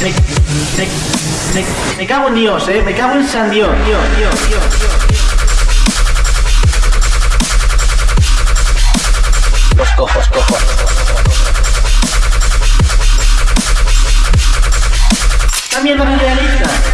Me, me, me, cago en Dios, eh. Me cago en San Dios, Dios, Dios, Dios. Dios. Los cojos, cojos. También los realista.